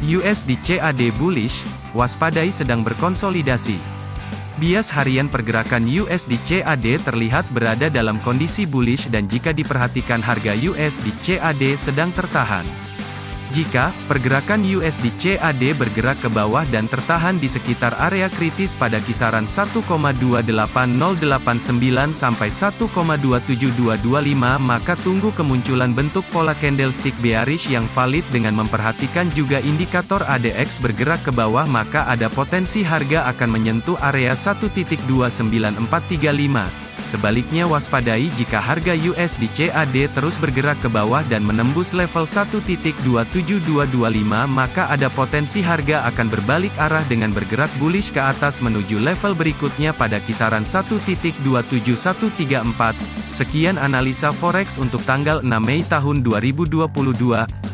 USD CAD bullish, waspadai sedang berkonsolidasi. Bias harian pergerakan USD CAD terlihat berada dalam kondisi bullish dan jika diperhatikan harga USD CAD sedang tertahan. Jika pergerakan USD CAD bergerak ke bawah dan tertahan di sekitar area kritis pada kisaran 1,28089 sampai 1,27225 maka tunggu kemunculan bentuk pola candlestick bearish yang valid dengan memperhatikan juga indikator ADX bergerak ke bawah maka ada potensi harga akan menyentuh area 1.29435. Sebaliknya waspadai jika harga USD CAD terus bergerak ke bawah dan menembus level 1.27225 maka ada potensi harga akan berbalik arah dengan bergerak bullish ke atas menuju level berikutnya pada kisaran 1.27134. Sekian analisa forex untuk tanggal 6 Mei tahun 2022.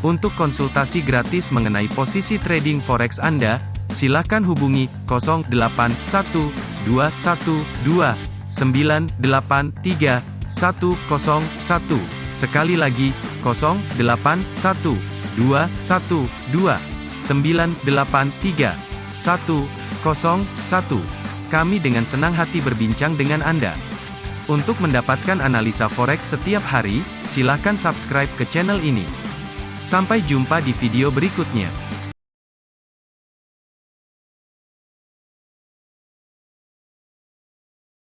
Untuk konsultasi gratis mengenai posisi trading forex Anda, silakan hubungi 081212 983 101. Sekali lagi, 081 212 983 101. Kami dengan senang hati berbincang dengan Anda. Untuk mendapatkan analisa forex setiap hari, silakan subscribe ke channel ini. Sampai jumpa di video berikutnya.